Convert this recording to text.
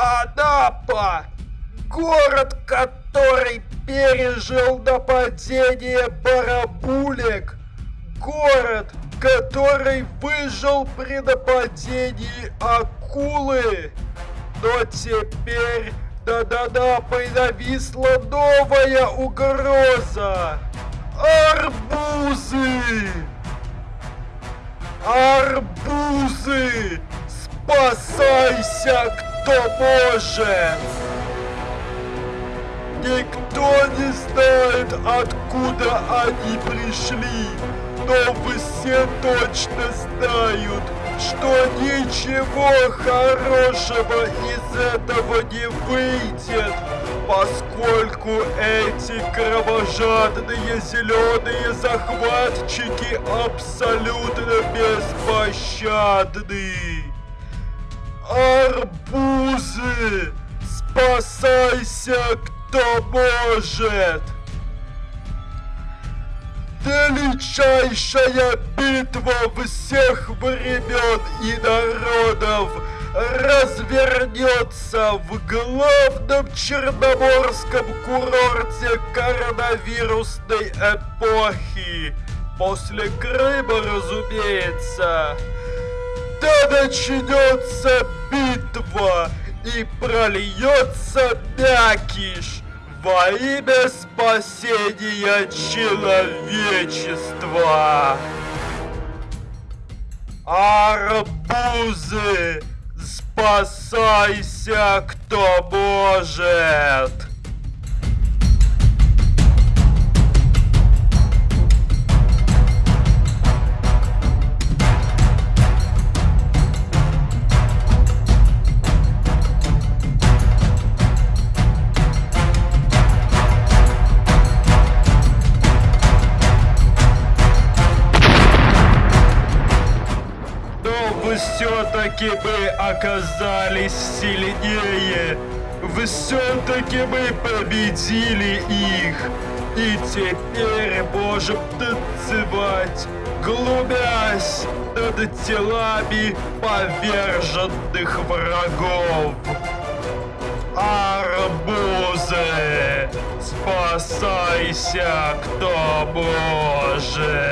Анапа! Город, который пережил нападение барабулек. Город, который выжил при нападении акулы. Но теперь Анапой нависла новая угроза. Арбузы! Арбузы! Спасайся, кто может! Никто не знает, откуда они пришли, но все точно знают, что ничего хорошего из этого не выйдет, поскольку эти кровожадные зеленые захватчики абсолютно беспощадны. Арбузы! Спасайся, кто может! Величайшая битва всех времен и народов развернется в главном черноморском курорте коронавирусной эпохи. После Крыма, разумеется. Да начнется битва и прольется мякиш во имя спасения человечества. Арбузы, спасайся, кто может! Все-таки бы оказались сильнее. Вы все-таки бы победили их. И теперь можем танцевать, глумясь над телами поверженных врагов. Арбузы, спасайся, кто может.